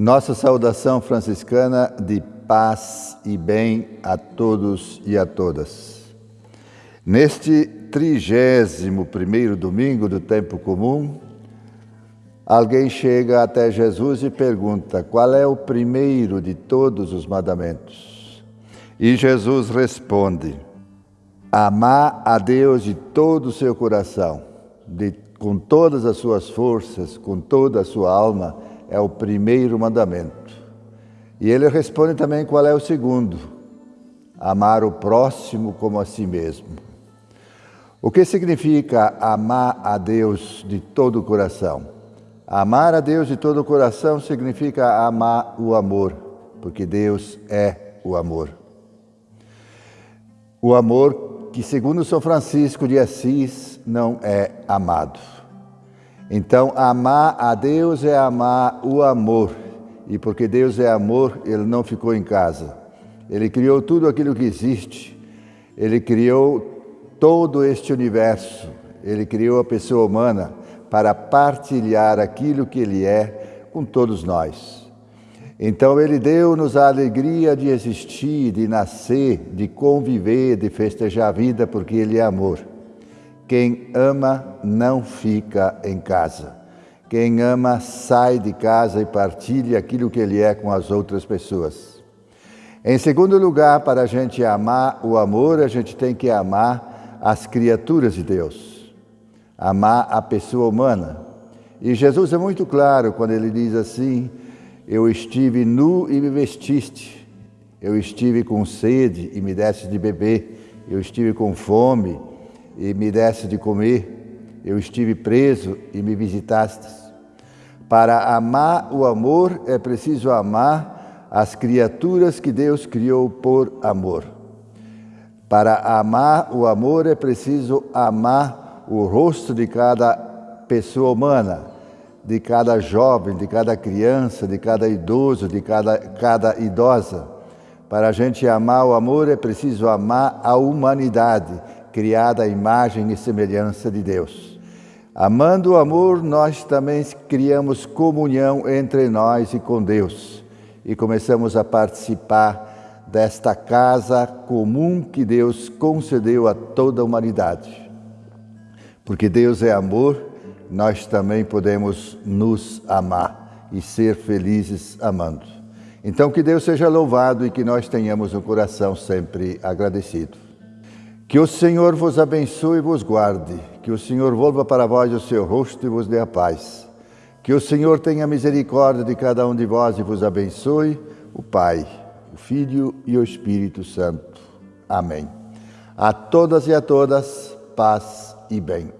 Nossa saudação franciscana de paz e bem a todos e a todas. Neste trigésimo primeiro domingo do tempo comum, alguém chega até Jesus e pergunta qual é o primeiro de todos os mandamentos. E Jesus responde: amar a Deus de todo o seu coração, de, com todas as suas forças, com toda a sua alma é o primeiro mandamento. E ele responde também qual é o segundo: amar o próximo como a si mesmo. O que significa amar a Deus de todo o coração? Amar a Deus de todo o coração significa amar o amor, porque Deus é o amor. O amor que, segundo São Francisco de Assis, não é amado. Então, amar a Deus é amar o amor. E porque Deus é amor, ele não ficou em casa. Ele criou tudo aquilo que existe. Ele criou todo este universo. Ele criou a pessoa humana para partilhar aquilo que ele é com todos nós. Então ele deu-nos a alegria de existir, de nascer, de conviver, de festejar a vida, porque ele é amor. Quem ama não fica em casa. Quem ama sai de casa e partilha aquilo que ele é com as outras pessoas. Em segundo lugar, para a gente amar o amor, a gente tem que amar as criaturas de Deus, amar a pessoa humana. E Jesus é muito claro quando ele diz assim: Eu estive nu e me vestiste, eu estive com sede e me deste de beber, eu estive com fome e me deste de comer, eu estive preso e me visitastes. Para amar o amor é preciso amar as criaturas que Deus criou por amor. Para amar o amor é preciso amar o rosto de cada pessoa humana, de cada jovem, de cada criança, de cada idoso, de cada, cada idosa. Para a gente amar o amor é preciso amar a humanidade criada à imagem e semelhança de Deus. Amando o amor, nós também criamos comunhão entre nós e com Deus e começamos a participar desta casa comum que Deus concedeu a toda a humanidade. Porque Deus é amor, nós também podemos nos amar e ser felizes amando. Então, que Deus seja louvado e que nós tenhamos um coração sempre agradecido. Que o Senhor vos abençoe e vos guarde, que o Senhor volva para vós o seu rosto e vos dê a paz. Que o Senhor tenha misericórdia de cada um de vós e vos abençoe, o Pai, o Filho e o Espírito Santo. Amém. A todas e a todas, paz e bem.